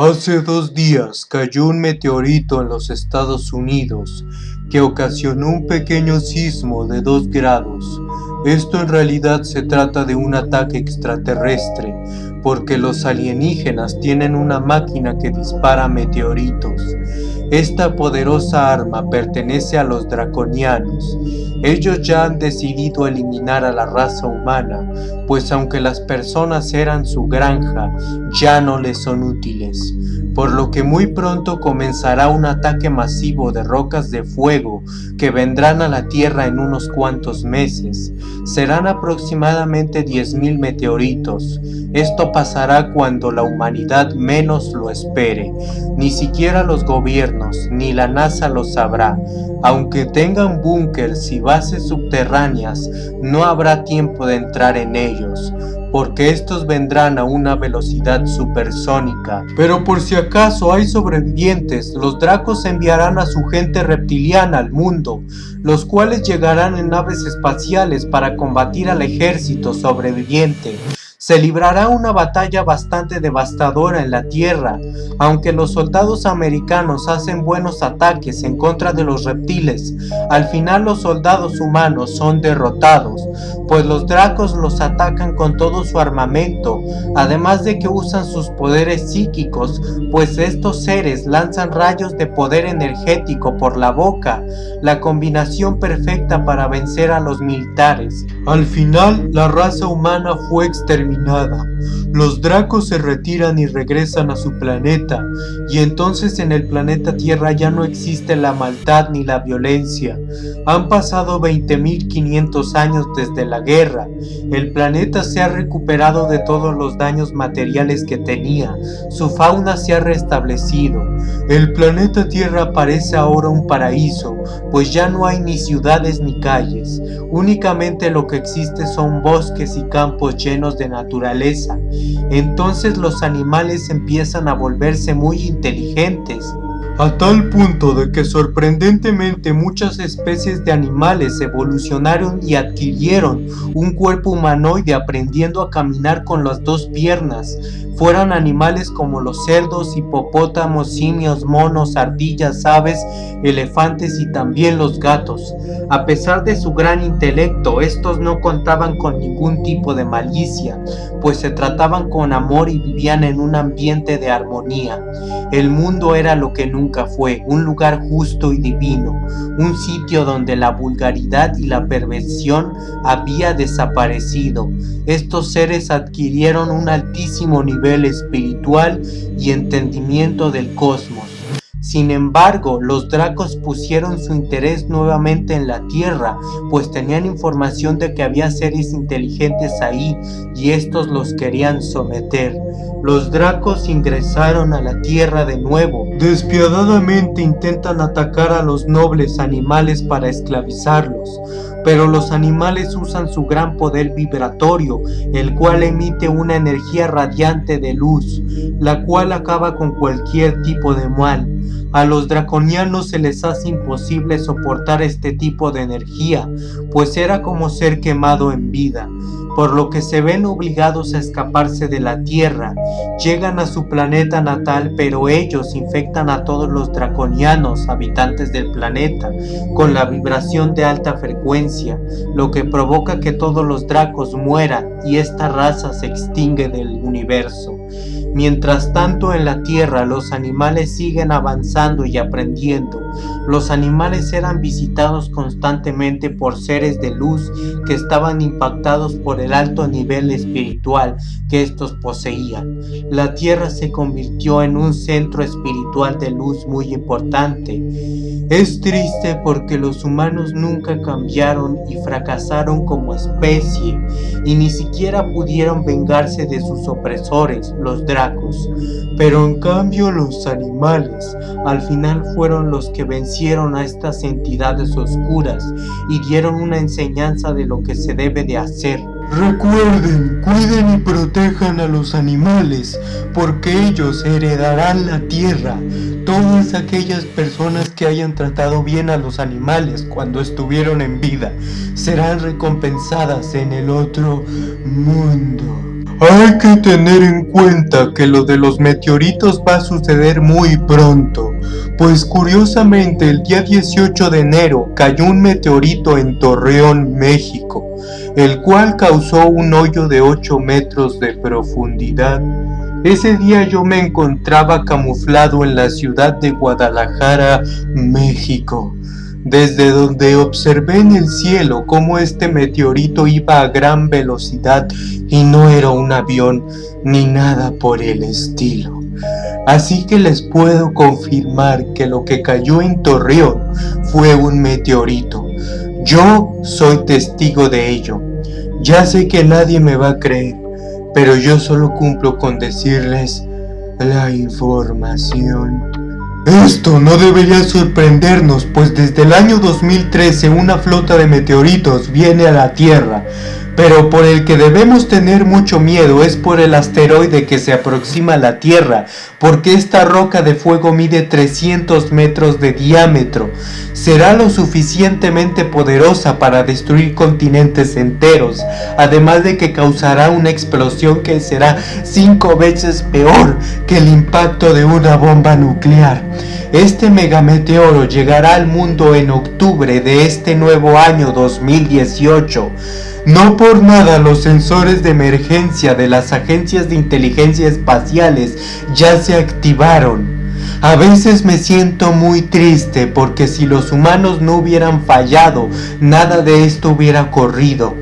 Hace dos días cayó un meteorito en los Estados Unidos que ocasionó un pequeño sismo de 2 grados. Esto en realidad se trata de un ataque extraterrestre, porque los alienígenas tienen una máquina que dispara meteoritos. Esta poderosa arma pertenece a los draconianos. Ellos ya han decidido eliminar a la raza humana, pues aunque las personas eran su granja, ya no les son útiles por lo que muy pronto comenzará un ataque masivo de rocas de fuego que vendrán a la Tierra en unos cuantos meses. Serán aproximadamente 10.000 meteoritos. Esto pasará cuando la humanidad menos lo espere. Ni siquiera los gobiernos ni la NASA lo sabrá. Aunque tengan búnkers y bases subterráneas, no habrá tiempo de entrar en ellos porque estos vendrán a una velocidad supersónica. Pero por si acaso hay sobrevivientes, los dracos enviarán a su gente reptiliana al mundo, los cuales llegarán en naves espaciales para combatir al ejército sobreviviente se librará una batalla bastante devastadora en la tierra, aunque los soldados americanos hacen buenos ataques en contra de los reptiles, al final los soldados humanos son derrotados, pues los dracos los atacan con todo su armamento, además de que usan sus poderes psíquicos, pues estos seres lanzan rayos de poder energético por la boca, la combinación perfecta para vencer a los militares. Al final, la raza humana fue exterminada los dracos se retiran y regresan a su planeta, y entonces en el planeta Tierra ya no existe la maldad ni la violencia. Han pasado 20.500 años desde la guerra. El planeta se ha recuperado de todos los daños materiales que tenía. Su fauna se ha restablecido. El planeta Tierra parece ahora un paraíso, pues ya no hay ni ciudades ni calles. Únicamente lo que existe son bosques y campos llenos de naturaleza. Entonces los animales empiezan a volverse muy inteligentes a tal punto de que sorprendentemente muchas especies de animales evolucionaron y adquirieron un cuerpo humanoide aprendiendo a caminar con las dos piernas, fueran animales como los cerdos, hipopótamos, simios, monos, ardillas, aves, elefantes y también los gatos. A pesar de su gran intelecto, estos no contaban con ningún tipo de malicia, pues se trataban con amor y vivían en un ambiente de armonía. El mundo era lo que nunca fue, un lugar justo y divino, un sitio donde la vulgaridad y la perversión había desaparecido. Estos seres adquirieron un altísimo nivel espiritual y entendimiento del cosmos. Sin embargo, los dracos pusieron su interés nuevamente en la Tierra, pues tenían información de que había seres inteligentes ahí y estos los querían someter. Los dracos ingresaron a la Tierra de nuevo. Despiadadamente intentan atacar a los nobles animales para esclavizarlos pero los animales usan su gran poder vibratorio, el cual emite una energía radiante de luz, la cual acaba con cualquier tipo de mal. A los draconianos se les hace imposible soportar este tipo de energía, pues era como ser quemado en vida por lo que se ven obligados a escaparse de la Tierra. Llegan a su planeta natal, pero ellos infectan a todos los draconianos habitantes del planeta con la vibración de alta frecuencia, lo que provoca que todos los dracos mueran y esta raza se extingue del universo. Mientras tanto en la tierra los animales siguen avanzando y aprendiendo. Los animales eran visitados constantemente por seres de luz que estaban impactados por el alto nivel espiritual que estos poseían. La tierra se convirtió en un centro espiritual de luz muy importante. Es triste porque los humanos nunca cambiaron y fracasaron como especie y ni siquiera pudieron vengarse de sus opresores, los Pero en cambio los animales al final fueron los que vencieron a estas entidades oscuras y dieron una enseñanza de lo que se debe de hacer. Recuerden, cuiden y protejan a los animales, porque ellos heredarán la tierra. Todas aquellas personas que hayan tratado bien a los animales cuando estuvieron en vida serán recompensadas en el otro mundo. Hay que tener en cuenta que lo de los meteoritos va a suceder muy pronto, pues curiosamente el día 18 de enero cayó un meteorito en Torreón, México, el cual causó un hoyo de 8 metros de profundidad. Ese día yo me encontraba camuflado en la ciudad de Guadalajara, México desde donde observé en el cielo cómo este meteorito iba a gran velocidad y no era un avión ni nada por el estilo. Así que les puedo confirmar que lo que cayó en Torreón fue un meteorito. Yo soy testigo de ello. Ya sé que nadie me va a creer, pero yo solo cumplo con decirles la información. Esto no debería sorprendernos, pues desde el año 2013 una flota de meteoritos viene a la Tierra, pero por el que debemos tener mucho miedo es por el asteroide que se aproxima a la Tierra, porque esta roca de fuego mide 300 metros de diámetro. Será lo suficientemente poderosa para destruir continentes enteros, además de que causará una explosión que será 5 veces peor que el impacto de una bomba nuclear. Este megameteoro llegará al mundo en octubre de este nuevo año 2018. No por nada los sensores de emergencia de las agencias de inteligencia espaciales ya se activaron. A veces me siento muy triste porque si los humanos no hubieran fallado, nada de esto hubiera ocurrido.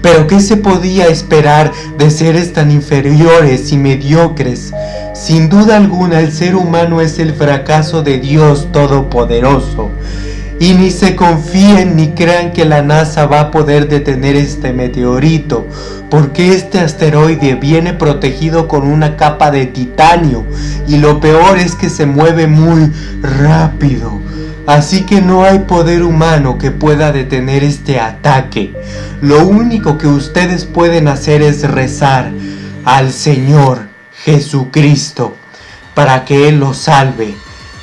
Pero ¿qué se podía esperar de seres tan inferiores y mediocres? Sin duda alguna el ser humano es el fracaso de Dios Todopoderoso. Y ni se confíen ni crean que la NASA va a poder detener este meteorito, porque este asteroide viene protegido con una capa de titanio y lo peor es que se mueve muy rápido. Así que no hay poder humano que pueda detener este ataque. Lo único que ustedes pueden hacer es rezar al Señor Jesucristo para que Él los salve,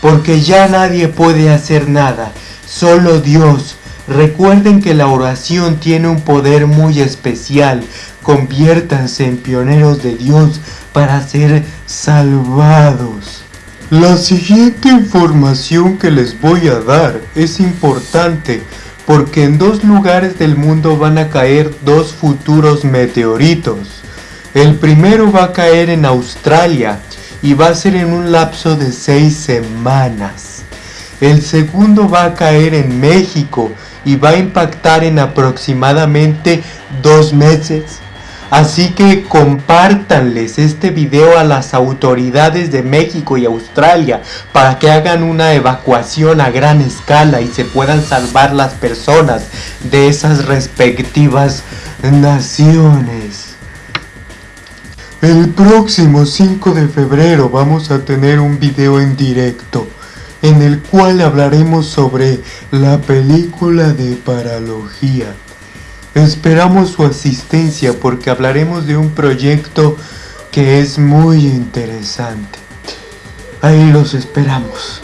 porque ya nadie puede hacer nada Solo Dios. Recuerden que la oración tiene un poder muy especial. Conviértanse en pioneros de Dios para ser salvados. La siguiente información que les voy a dar es importante porque en dos lugares del mundo van a caer dos futuros meteoritos. El primero va a caer en Australia y va a ser en un lapso de seis semanas. El segundo va a caer en México y va a impactar en aproximadamente dos meses. Así que compártanles este video a las autoridades de México y Australia para que hagan una evacuación a gran escala y se puedan salvar las personas de esas respectivas naciones. El próximo 5 de febrero vamos a tener un video en directo en el cual hablaremos sobre la película de paralogía. Esperamos su asistencia porque hablaremos de un proyecto que es muy interesante. Ahí los esperamos.